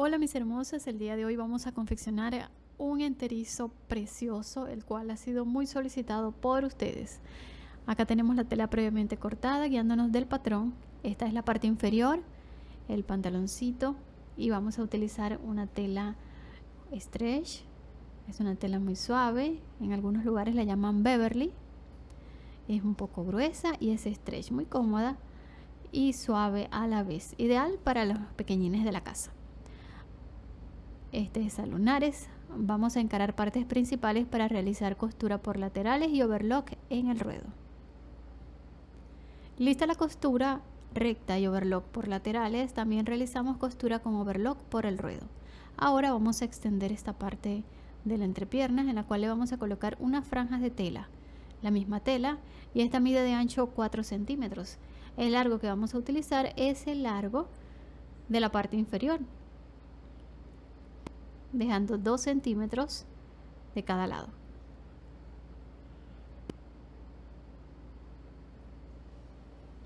Hola mis hermosas, el día de hoy vamos a confeccionar un enterizo precioso, el cual ha sido muy solicitado por ustedes. Acá tenemos la tela previamente cortada, guiándonos del patrón. Esta es la parte inferior, el pantaloncito, y vamos a utilizar una tela stretch. Es una tela muy suave, en algunos lugares la llaman Beverly. Es un poco gruesa y es stretch, muy cómoda y suave a la vez, ideal para los pequeñines de la casa este es a vamos a encarar partes principales para realizar costura por laterales y overlock en el ruedo. Lista la costura recta y overlock por laterales también realizamos costura con overlock por el ruedo. Ahora vamos a extender esta parte de la entrepierna en la cual le vamos a colocar unas franjas de tela la misma tela y esta mide de ancho 4 centímetros. El largo que vamos a utilizar es el largo de la parte inferior dejando 2 centímetros de cada lado.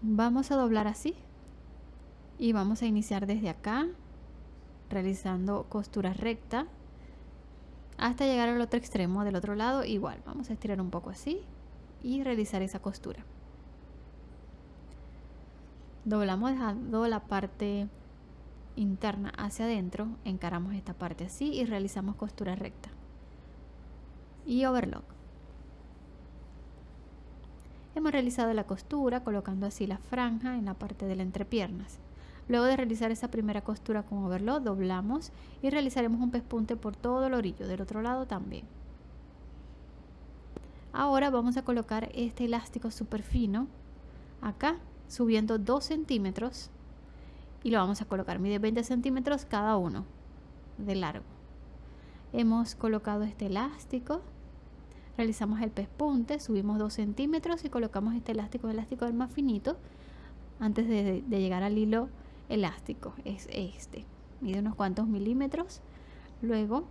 Vamos a doblar así y vamos a iniciar desde acá realizando costura recta hasta llegar al otro extremo del otro lado igual vamos a estirar un poco así y realizar esa costura doblamos dejando la parte interna hacia adentro, encaramos esta parte así y realizamos costura recta y overlock. Hemos realizado la costura colocando así la franja en la parte de las entrepiernas. Luego de realizar esa primera costura con overlock, doblamos y realizaremos un pespunte por todo el orillo, del otro lado también. Ahora vamos a colocar este elástico súper fino acá, subiendo 2 centímetros y lo vamos a colocar. Mide 20 centímetros cada uno de largo. Hemos colocado este elástico. Realizamos el pespunte, subimos 2 centímetros y colocamos este elástico, el elástico el más finito, antes de, de llegar al hilo elástico. Es este. Mide unos cuantos milímetros. Luego,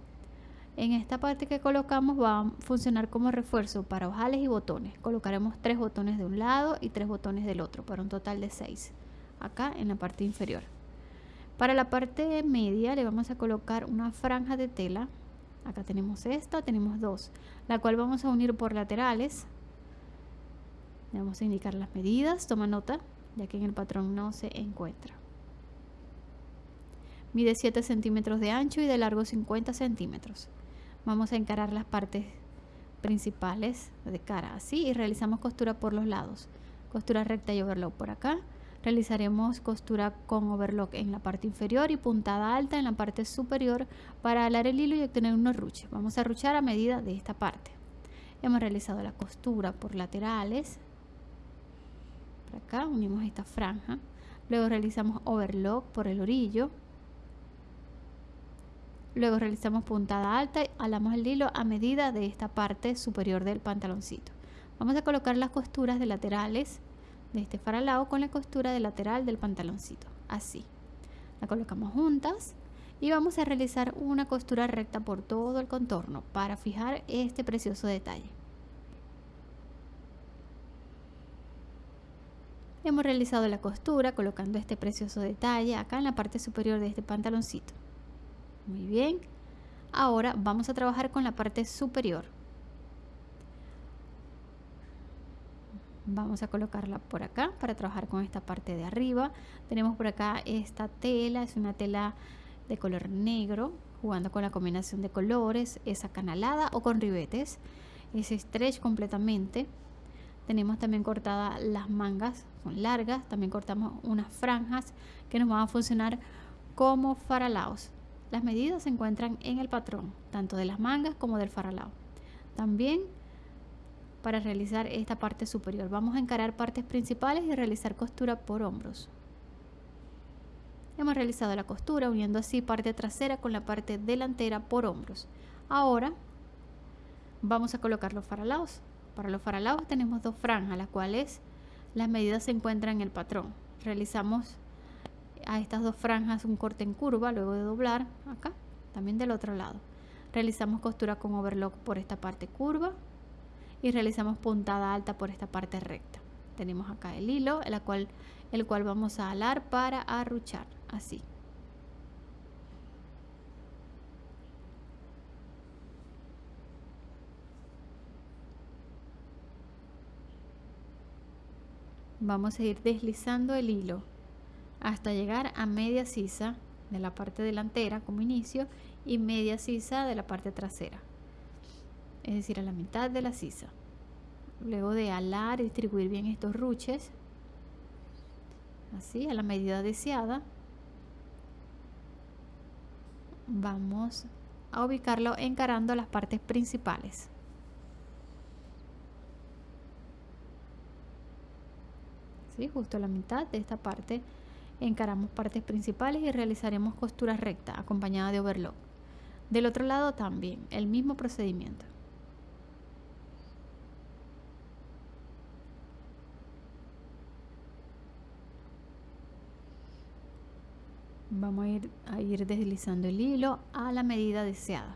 en esta parte que colocamos va a funcionar como refuerzo para ojales y botones. Colocaremos tres botones de un lado y tres botones del otro, para un total de 6 acá en la parte inferior. Para la parte media le vamos a colocar una franja de tela. Acá tenemos esta, tenemos dos, la cual vamos a unir por laterales. Le vamos a indicar las medidas, toma nota, ya que en el patrón no se encuentra. Mide 7 centímetros de ancho y de largo 50 centímetros. Vamos a encarar las partes principales de cara así y realizamos costura por los lados. Costura recta y overlock por acá realizaremos costura con overlock en la parte inferior y puntada alta en la parte superior para alar el hilo y obtener unos ruches. Vamos a ruchar a medida de esta parte. Hemos realizado la costura por laterales. Por acá unimos esta franja. Luego realizamos overlock por el orillo. Luego realizamos puntada alta y alamos el hilo a medida de esta parte superior del pantaloncito. Vamos a colocar las costuras de laterales de este faralao con la costura de lateral del pantaloncito así. La colocamos juntas y vamos a realizar una costura recta por todo el contorno para fijar este precioso detalle. Hemos realizado la costura colocando este precioso detalle acá en la parte superior de este pantaloncito. Muy bien. Ahora vamos a trabajar con la parte superior vamos a colocarla por acá para trabajar con esta parte de arriba. Tenemos por acá esta tela es una tela de color negro jugando con la combinación de colores es acanalada o con ribetes. Es stretch completamente. Tenemos también cortadas las mangas son largas. También cortamos unas franjas que nos van a funcionar como faralaos. Las medidas se encuentran en el patrón tanto de las mangas como del faralao. También para realizar esta parte superior. Vamos a encarar partes principales y realizar costura por hombros. Hemos realizado la costura uniendo así parte trasera con la parte delantera por hombros. Ahora vamos a colocar los faralaos. Para los faralaos tenemos dos franjas, las cuales las medidas se encuentran en el patrón. Realizamos a estas dos franjas un corte en curva luego de doblar acá, también del otro lado. Realizamos costura con overlock por esta parte curva y realizamos puntada alta por esta parte recta. Tenemos acá el hilo, el cual, el cual vamos a alar para arruchar, así. Vamos a ir deslizando el hilo hasta llegar a media sisa de la parte delantera como inicio y media sisa de la parte trasera es decir a la mitad de la sisa. Luego de alar y distribuir bien estos ruches así a la medida deseada vamos a ubicarlo encarando las partes principales. ¿Sí? justo a la mitad de esta parte encaramos partes principales y realizaremos costura recta acompañada de overlock. Del otro lado también el mismo procedimiento vamos a ir, a ir deslizando el hilo a la medida deseada.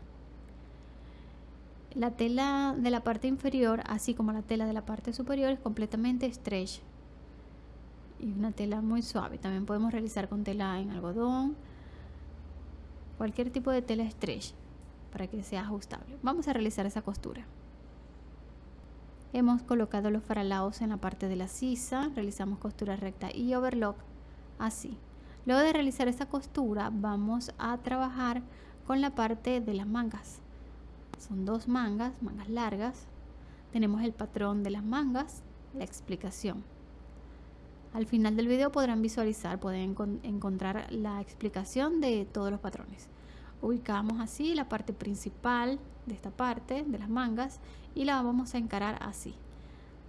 La tela de la parte inferior así como la tela de la parte superior es completamente stretch. Y una tela muy suave. También podemos realizar con tela en algodón. Cualquier tipo de tela stretch para que sea ajustable. Vamos a realizar esa costura. Hemos colocado los faralaos en la parte de la sisa. Realizamos costura recta y overlock así Luego de realizar esta costura vamos a trabajar con la parte de las mangas. Son dos mangas, mangas largas. Tenemos el patrón de las mangas, la explicación. Al final del video podrán visualizar, pueden encontrar la explicación de todos los patrones. Ubicamos así la parte principal de esta parte de las mangas y la vamos a encarar así.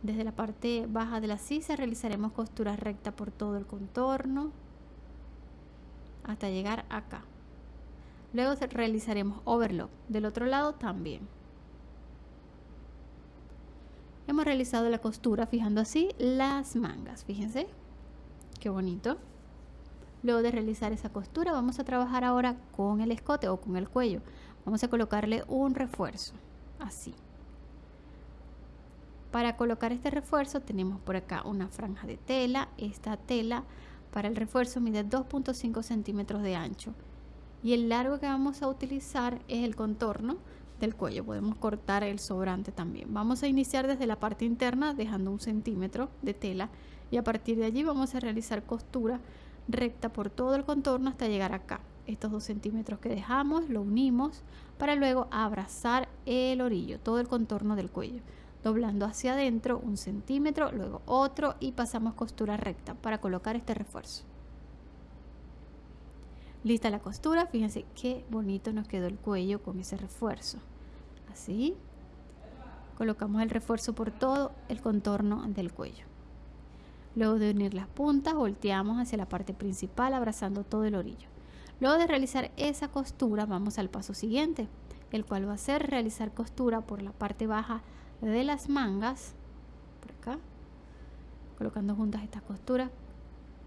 Desde la parte baja de la sisa realizaremos costura recta por todo el contorno, hasta llegar acá. Luego realizaremos overlock. Del otro lado también. Hemos realizado la costura fijando así las mangas. Fíjense. Qué bonito. Luego de realizar esa costura vamos a trabajar ahora con el escote o con el cuello. Vamos a colocarle un refuerzo. Así. Para colocar este refuerzo tenemos por acá una franja de tela. Esta tela para el refuerzo mide 2.5 centímetros de ancho y el largo que vamos a utilizar es el contorno del cuello. Podemos cortar el sobrante también. Vamos a iniciar desde la parte interna dejando un centímetro de tela y a partir de allí vamos a realizar costura recta por todo el contorno hasta llegar acá. Estos dos centímetros que dejamos lo unimos para luego abrazar el orillo, todo el contorno del cuello doblando hacia adentro un centímetro, luego otro y pasamos costura recta para colocar este refuerzo. Lista la costura, fíjense qué bonito nos quedó el cuello con ese refuerzo. Así, colocamos el refuerzo por todo el contorno del cuello. Luego de unir las puntas, volteamos hacia la parte principal abrazando todo el orillo. Luego de realizar esa costura, vamos al paso siguiente, el cual va a ser realizar costura por la parte baja de las mangas por acá colocando juntas estas costuras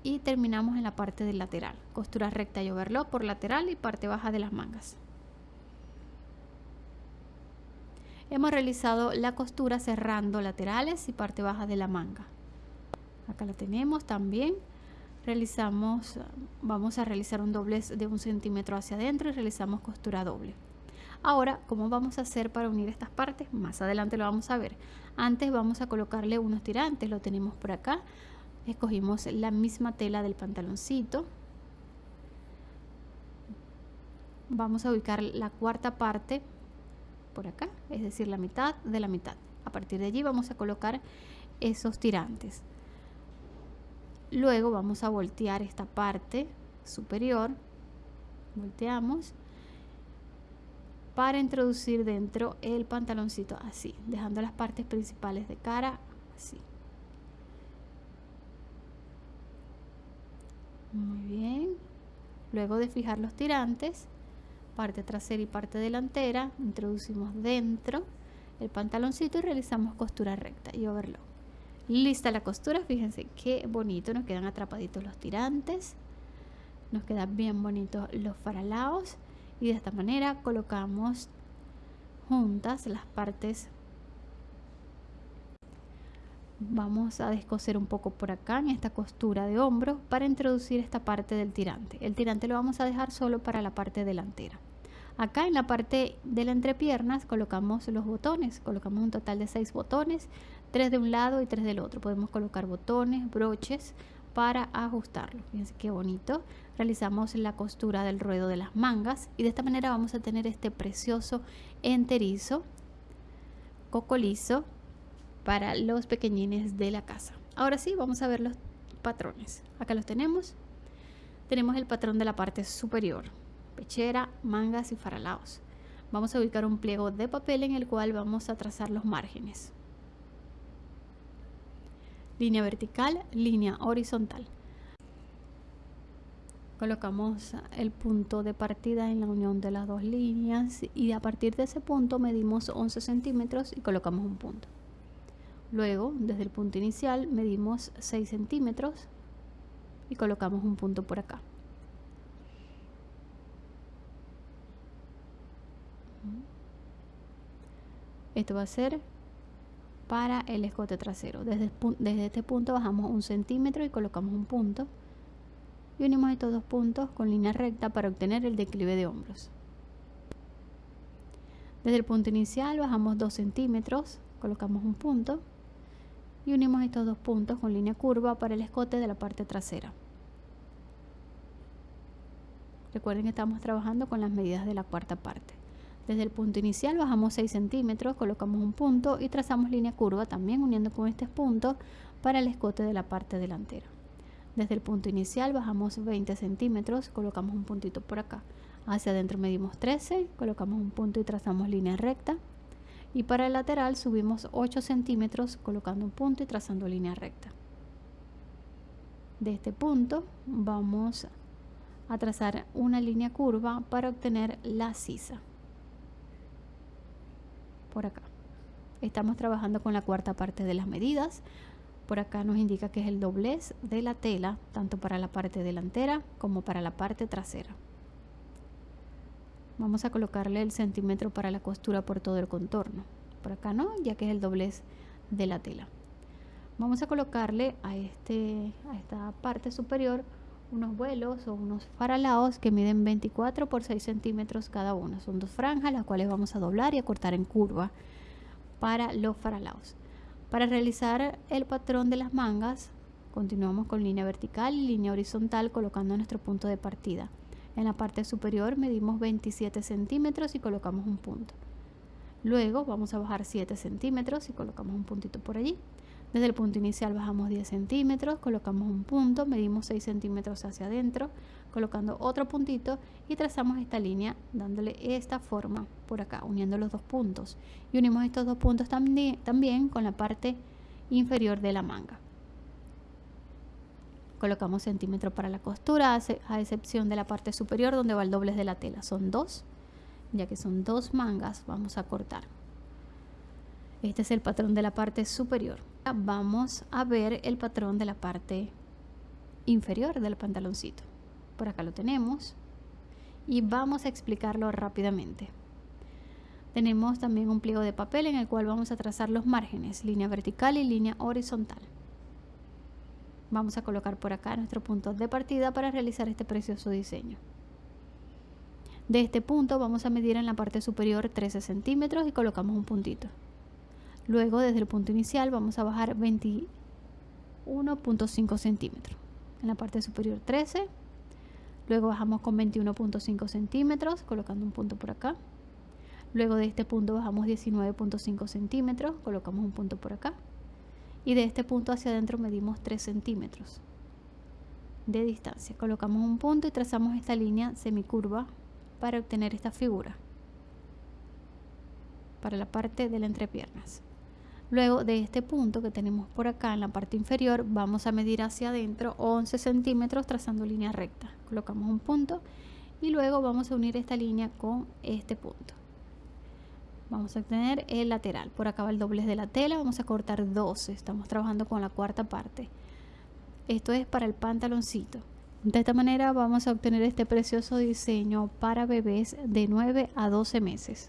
y terminamos en la parte del lateral. Costura recta y overlock por lateral y parte baja de las mangas. Hemos realizado la costura cerrando laterales y parte baja de la manga. Acá la tenemos también. Realizamos vamos a realizar un doblez de un centímetro hacia adentro y realizamos costura doble Ahora, ¿cómo vamos a hacer para unir estas partes? Más adelante lo vamos a ver. Antes vamos a colocarle unos tirantes, lo tenemos por acá. Escogimos la misma tela del pantaloncito. Vamos a ubicar la cuarta parte por acá, es decir, la mitad de la mitad. A partir de allí vamos a colocar esos tirantes. Luego vamos a voltear esta parte superior. Volteamos para introducir dentro el pantaloncito así, dejando las partes principales de cara así. Muy bien. Luego de fijar los tirantes, parte trasera y parte delantera, introducimos dentro el pantaloncito y realizamos costura recta y overlock. Lista la costura, fíjense qué bonito, nos quedan atrapaditos los tirantes, nos quedan bien bonitos los faralaos y de esta manera colocamos juntas las partes. Vamos a descoser un poco por acá en esta costura de hombro para introducir esta parte del tirante. El tirante lo vamos a dejar solo para la parte delantera. Acá en la parte de la entrepiernas colocamos los botones. Colocamos un total de seis botones tres de un lado y tres del otro. Podemos colocar botones, broches para ajustarlo. Fíjense qué bonito. Realizamos la costura del ruedo de las mangas y de esta manera vamos a tener este precioso enterizo, coco liso para los pequeñines de la casa. Ahora sí, vamos a ver los patrones. Acá los tenemos. Tenemos el patrón de la parte superior, pechera, mangas y faralaos. Vamos a ubicar un pliego de papel en el cual vamos a trazar los márgenes línea vertical, línea horizontal. Colocamos el punto de partida en la unión de las dos líneas y a partir de ese punto medimos 11 centímetros y colocamos un punto. Luego, desde el punto inicial, medimos 6 centímetros y colocamos un punto por acá. Esto va a ser para el escote trasero. Desde, este punto bajamos un centímetro y colocamos un punto. Y unimos estos dos puntos con línea recta para obtener el declive de hombros. Desde el punto inicial bajamos 2 centímetros, colocamos un punto y unimos estos dos puntos con línea curva para el escote de la parte trasera. Recuerden que estamos trabajando con las medidas de la cuarta parte. Desde el punto inicial bajamos 6 centímetros, colocamos un punto y trazamos línea curva también uniendo con este punto para el escote de la parte delantera. Desde el punto inicial bajamos 20 centímetros, colocamos un puntito por acá. Hacia adentro medimos 13, colocamos un punto y trazamos línea recta. Y para el lateral subimos 8 centímetros colocando un punto y trazando línea recta. De este punto vamos a trazar una línea curva para obtener la sisa por acá. Estamos trabajando con la cuarta parte de las medidas. Por acá nos indica que es el doblez de la tela, tanto para la parte delantera como para la parte trasera. Vamos a colocarle el centímetro para la costura por todo el contorno. Por acá no, ya que es el doblez de la tela. Vamos a colocarle a, este, a esta parte superior unos vuelos o unos faralaos que miden 24 por 6 centímetros cada uno. Son dos franjas las cuales vamos a doblar y a cortar en curva para los faralaos. Para realizar el patrón de las mangas, continuamos con línea vertical y línea horizontal colocando nuestro punto de partida. En la parte superior medimos 27 centímetros y colocamos un punto. Luego vamos a bajar 7 centímetros y colocamos un puntito por allí. Desde el punto inicial bajamos 10 centímetros, colocamos un punto, medimos 6 centímetros hacia adentro, colocando otro puntito y trazamos esta línea dándole esta forma por acá, uniendo los dos puntos. Y unimos estos dos puntos también, con la parte inferior de la manga. Colocamos centímetro para la costura, a excepción de la parte superior donde va el doblez de la tela. Son dos, ya que son dos mangas, vamos a cortar. Este es el patrón de la parte superior vamos a ver el patrón de la parte inferior del pantaloncito. Por acá lo tenemos y vamos a explicarlo rápidamente. Tenemos también un pliego de papel en el cual vamos a trazar los márgenes, línea vertical y línea horizontal. Vamos a colocar por acá nuestro punto de partida para realizar este precioso diseño. De este punto vamos a medir en la parte superior 13 centímetros y colocamos un puntito. Luego, desde el punto inicial, vamos a bajar 21.5 centímetros. En la parte superior 13. Luego bajamos con 21.5 centímetros, colocando un punto por acá. Luego de este punto bajamos 19.5 centímetros, colocamos un punto por acá. Y de este punto hacia adentro medimos 3 centímetros de distancia. Colocamos un punto y trazamos esta línea semicurva para obtener esta figura para la parte de las entrepiernas. Luego de este punto que tenemos por acá en la parte inferior, vamos a medir hacia adentro 11 centímetros trazando línea recta. Colocamos un punto y luego vamos a unir esta línea con este punto. Vamos a obtener el lateral. Por acá va el doblez de la tela, vamos a cortar 12. Estamos trabajando con la cuarta parte. Esto es para el pantaloncito. De esta manera vamos a obtener este precioso diseño para bebés de 9 a 12 meses.